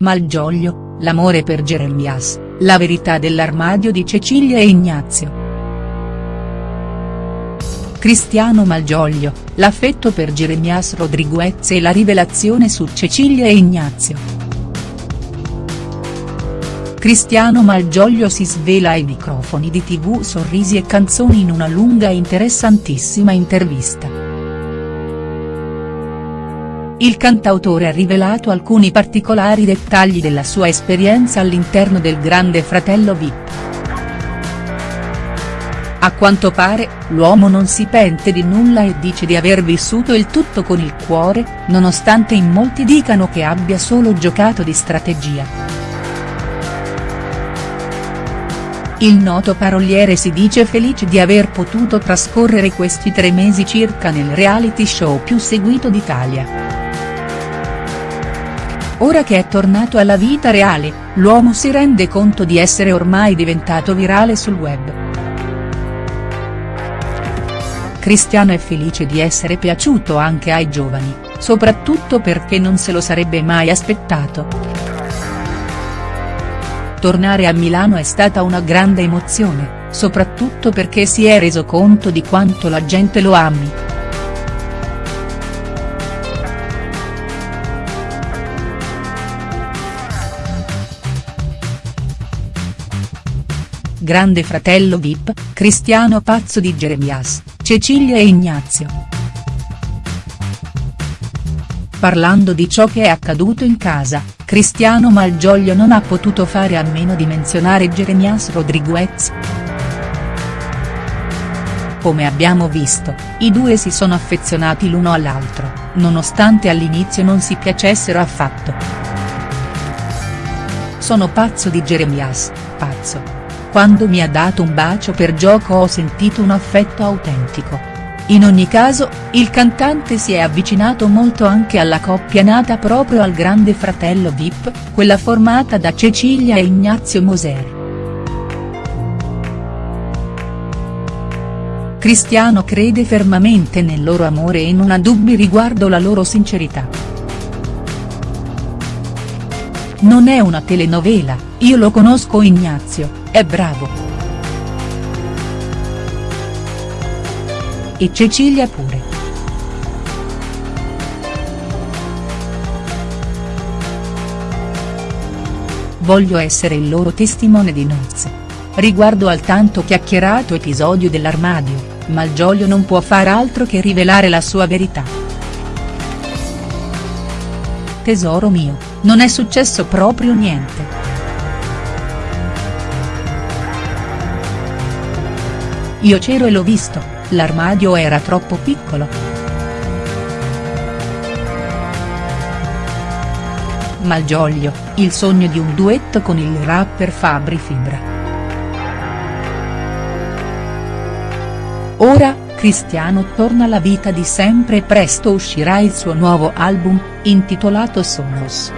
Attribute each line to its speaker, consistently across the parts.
Speaker 1: Malgioglio, l'amore per Jeremias, la verità dell'armadio di Cecilia e Ignazio. Cristiano Malgioglio, l'affetto per Jeremias Rodriguez e la rivelazione su Cecilia e Ignazio. Cristiano Malgioglio si svela ai microfoni di tv Sorrisi e canzoni in una lunga e interessantissima intervista. Il cantautore ha rivelato alcuni particolari dettagli della sua esperienza all'interno del Grande Fratello Vip. A quanto pare, l'uomo non si pente di nulla e dice di aver vissuto il tutto con il cuore, nonostante in molti dicano che abbia solo giocato di strategia. Il noto paroliere si dice felice di aver potuto trascorrere questi tre mesi circa nel reality show più seguito d'Italia. Ora che è tornato alla vita reale, l'uomo si rende conto di essere ormai diventato virale sul web. Cristiano è felice di essere piaciuto anche ai giovani, soprattutto perché non se lo sarebbe mai aspettato. Tornare a Milano è stata una grande emozione, soprattutto perché si è reso conto di quanto la gente lo ami. Grande fratello Vip, Cristiano pazzo di Jeremias, Cecilia e Ignazio. Parlando di ciò che è accaduto in casa, Cristiano Malgioglio non ha potuto fare a meno di menzionare Jeremias Rodriguez. Come abbiamo visto, i due si sono affezionati l'uno all'altro, nonostante all'inizio non si piacessero affatto. Sono pazzo di Jeremias, pazzo, quando mi ha dato un bacio per gioco ho sentito un affetto autentico. In ogni caso, il cantante si è avvicinato molto anche alla coppia nata proprio al grande fratello Vip, quella formata da Cecilia e Ignazio Moser. Cristiano crede fermamente nel loro amore e non ha dubbi riguardo la loro sincerità. Non è una telenovela, io lo conosco Ignazio, è bravo. E Cecilia pure. Voglio essere il loro testimone di nozze. Riguardo al tanto chiacchierato episodio dell'armadio, Malgioglio non può far altro che rivelare la sua verità. Tesoro mio, non è successo proprio niente. Io c'ero e l'ho visto, l'armadio era troppo piccolo. Malgioglio, il sogno di un duetto con il rapper Fabri Fibra. Ora, Cristiano torna alla vita di sempre e presto uscirà il suo nuovo album, intitolato Sonos.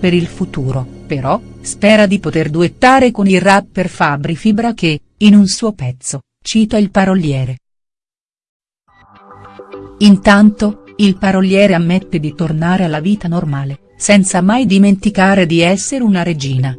Speaker 1: Per il futuro, però, spera di poter duettare con il rapper Fabri Fibra che, in un suo pezzo, cita il paroliere. Intanto, il paroliere ammette di tornare alla vita normale, senza mai dimenticare di essere una regina.